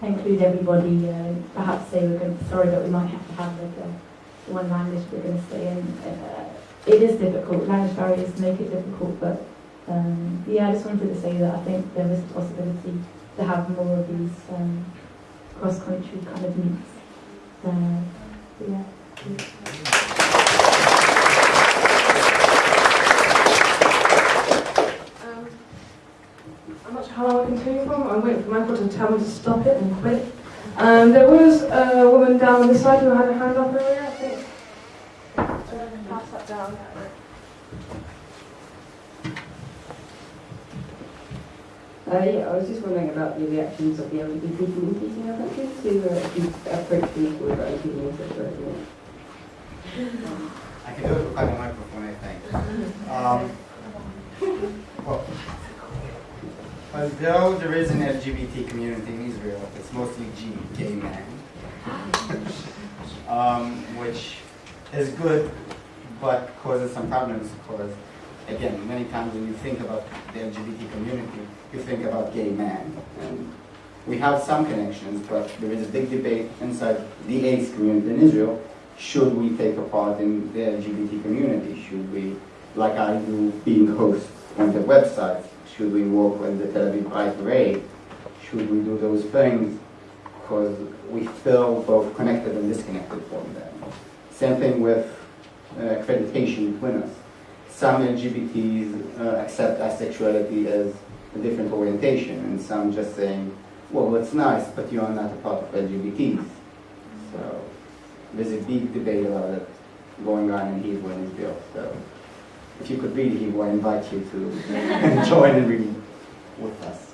include everybody. Uh, perhaps say we're going to, sorry, but we might have to have like a, one language we're going to stay in. Uh, it is difficult. Language barriers make it difficult, but um, yeah, I just wanted to say that I think there is a possibility to have more of these um, cross-country kind of meets. Uh, yeah. Um, I'm not sure how long I continue from. I'm waiting for Michael to tell me to stop it and quit. Um, there was a woman down on this side who had her hand up earlier, I think. So I'm going to pass that down. Uh, yeah, I was just wondering about the reactions of the LGBT communities in your country to uh, the approach people with LGBT and sexuality. I can do it without a microphone, I think. Um, well, although there is an LGBT community in Israel, it's mostly G, gay men, um, which is good, but causes some problems because, again, many times when you think about the LGBT community, you think about gay men. And we have some connections, but there is a big debate inside the ACE community in Israel. Should we take a part in the LGBT community? Should we, like I do, being host on the website, should we work with the Tel Aviv Pride Parade? Should we do those things? Because we feel both connected and disconnected from them. Same thing with accreditation between us. Some LGBTs uh, accept asexuality as a different orientation, and some just saying, well, it's nice, but you are not a part of LGBTs. So there's a big debate about it going on in Hebrew and Israel. So if you could read Hebrew, I invite you to join and read with us.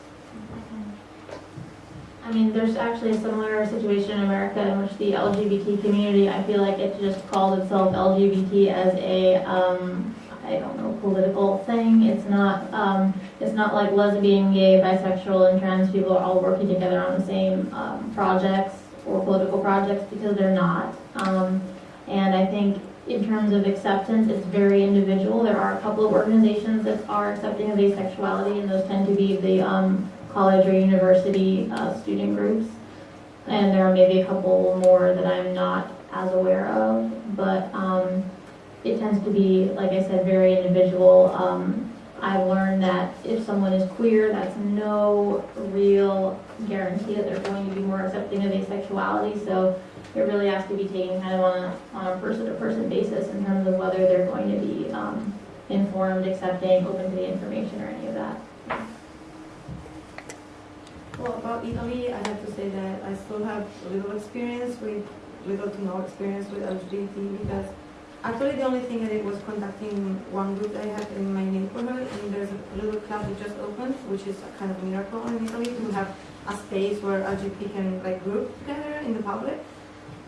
Mean, there's actually a similar situation in America in which the LGBT community, I feel like it just called itself LGBT as a, um, I don't know, political thing. It's not, um, it's not like lesbian, gay, bisexual, and trans people are all working together on the same um, projects or political projects because they're not. Um, and I think in terms of acceptance, it's very individual. There are a couple of organizations that are accepting of asexuality, and those tend to be the um, college or university uh, student groups. And there are maybe a couple more that I'm not as aware of, but um, it tends to be, like I said, very individual. Um, I've learned that if someone is queer, that's no real guarantee that they're going to be more accepting of asexuality. So it really has to be taken kind of on a, on a person-to-person basis in terms of whether they're going to be um, informed, accepting, open to the information, or any of that. Well, about Italy, I have to say that I still have little experience with, little to no experience with LGBT because actually the only thing I did was contacting one group I had in my neighborhood and there's a little club that just opened, which is a kind of miracle in Italy to have a space where LGBT can like group together in the public.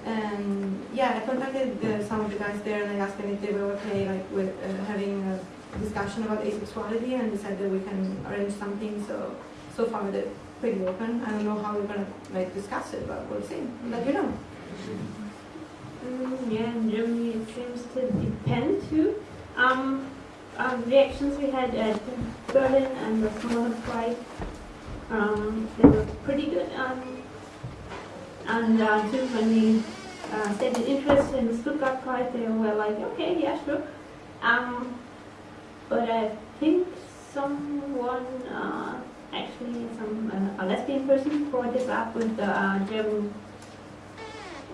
And yeah, I contacted the, some of the guys there and I asked them if they were okay like with uh, having a discussion about asexuality and they said that we can arrange something. So so far they're pretty open. I don't know how we're gonna like discuss it, but we'll see. Let you know. Mm, yeah, in Germany it seems to depend too. Um, um, reactions we had at Berlin and the smaller pride, um, they were pretty good. Um, and uh, too, when we uh, stated interest in the Stuttgart Pride, they were like, okay, yeah, sure. Um, but I think someone, uh, actually, some uh, a lesbian person brought this up with the uh, German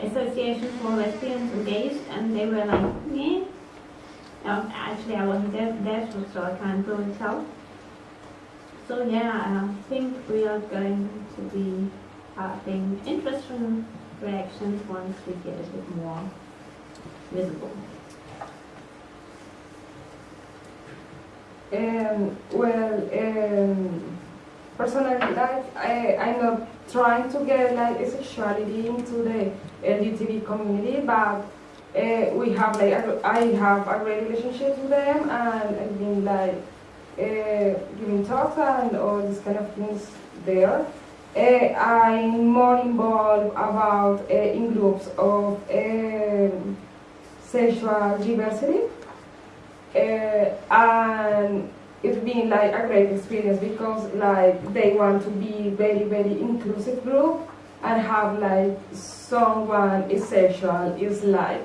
association for lesbians and gays, and they were like, yeah. Um, actually, I wasn't there, there, so- I can't really tell. So yeah, I think we are going to be having interesting reactions once we get a bit more visible. Um, well, um, personally, like I, I'm not trying to get like sexuality into the LGBT community, but uh, we have like I have a great relationship with them, and I've been like uh, giving talks and all these kind of things there. Uh, I'm more involved about in groups of sexual diversity and it's been like a great experience because like they want to be very very inclusive group and have like someone is sexual is like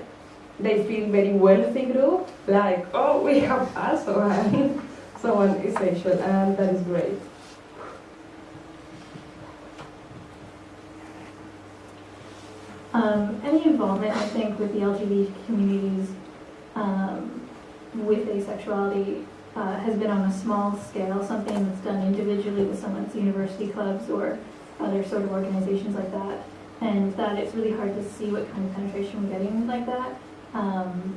they feel very wealthy group like oh we have us and someone is sexual and that is great. Um, any involvement, I think, with the LGBT communities um, with asexuality uh, has been on a small scale, something that's done individually with someone's university clubs or other sort of organizations like that. And that it's really hard to see what kind of penetration we're getting like that. Um,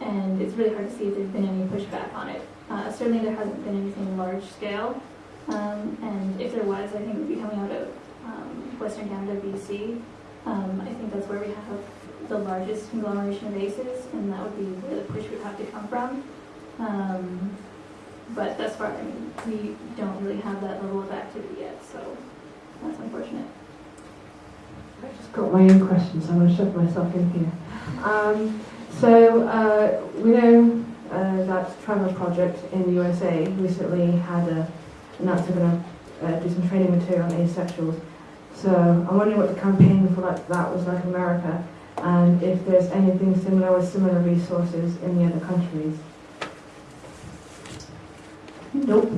and it's really hard to see if there's been any pushback on it. Uh, certainly there hasn't been anything large scale. Um, and if there was, I think it would be coming out of um, Western Canada, BC. Um, I think that's where we have the largest conglomeration of ACEs, and that would be where the push would have to come from. Um, but thus far, I mean, we don't really have that level of activity yet, so that's unfortunate. I've just got my own questions, so I'm going to shove myself in here. Um, so, uh, we know uh, that Trevor Project in the USA recently had a, announced they're going to uh, do some training material on asexuals. So, I'm wondering what the campaign for that, that was like in America, and if there's anything similar with similar resources in the other countries. Nope. do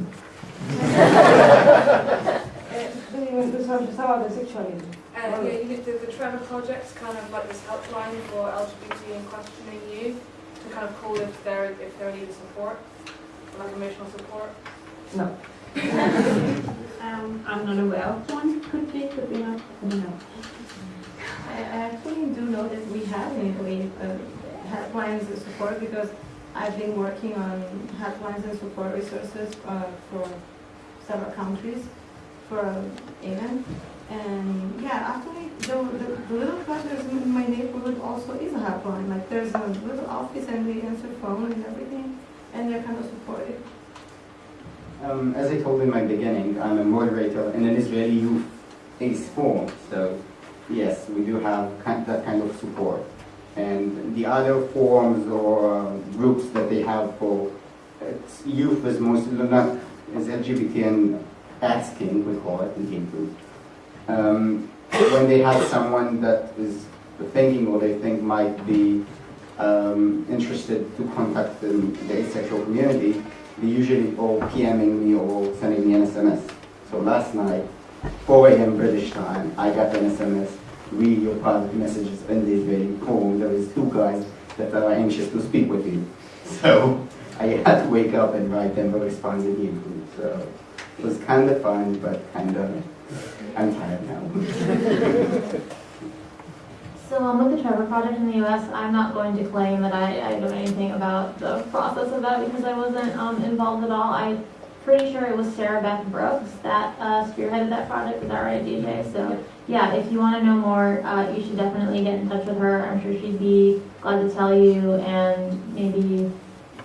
you want to talk about the sexuality Uh, yeah, you, the, the Trevor Project's kind of like this helpline for LGBT and questioning youth to kind of call if they're if they're needing support, like emotional support. No. Um, I'm not aware of one. Could be, could be not. I don't know. I I actually do know that we have in Italy uh, helplines and support because I've been working on helplines and support resources uh, for several countries for AVEN. And yeah, actually, the, the, the little club that's in my neighborhood also is a helpline. Like there's a little office and they answer phone and everything, and they're kind of supportive. Um, as I told in my beginning, I'm a moderator in an Israeli youth ACE forum, so yes, we do have kind, that kind of support. And the other forums or uh, groups that they have for youth is mostly not is LGBT and asking, we call it in Hebrew. Um, when they have someone that is thinking or they think might be um, interested to contact the, the asexual community, they usually all PMing me or sending me an SMS. So last night, 4 a.m. British time, I got an SMS, read your private messages and they in the There is two guys that are anxious to speak with you. So I had to wake up and write them a response Hebrew. So it was kind of fun, but kind of, I'm tired now. So um, with the Trevor Project in the US, I'm not going to claim that I, I know anything about the process of that because I wasn't um, involved at all. I'm pretty sure it was Sara Beth Brooks that uh, spearheaded that project. Is that right, DJ? So yeah, if you want to know more, uh, you should definitely get in touch with her. I'm sure she'd be glad to tell you and maybe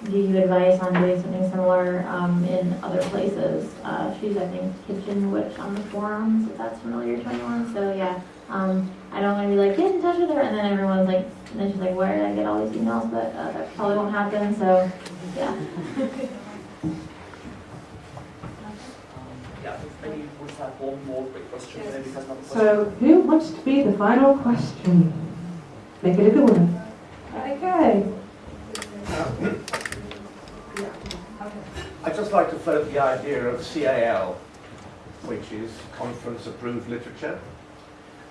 give you advice on doing something similar um, in other places. Uh, she's, I think, Kitchen Witch on the forums, if that's familiar to anyone. So yeah, um, I don't want to be like, get in touch with her, and then everyone's like, and then she's like, where did I get all these emails? But uh, that probably won't happen, so yeah. Yeah, have one more quick question, and then we another question. So, who wants to be the final question? Make it a good one. Okay. I'd just like to float the idea of CAL, which is Conference Approved Literature.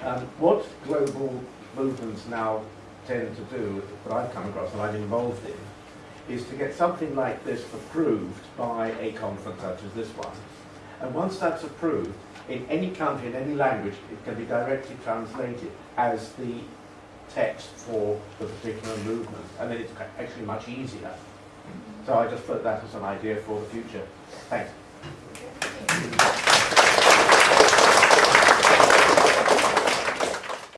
Um, what global movements now tend to do, that I've come across and I'm involved in, is to get something like this approved by a conference such as this one. And once that's approved, in any country, in any language, it can be directly translated as the text for the particular movement. And then it's actually much easier. So I just put that as an idea for the future. Thanks.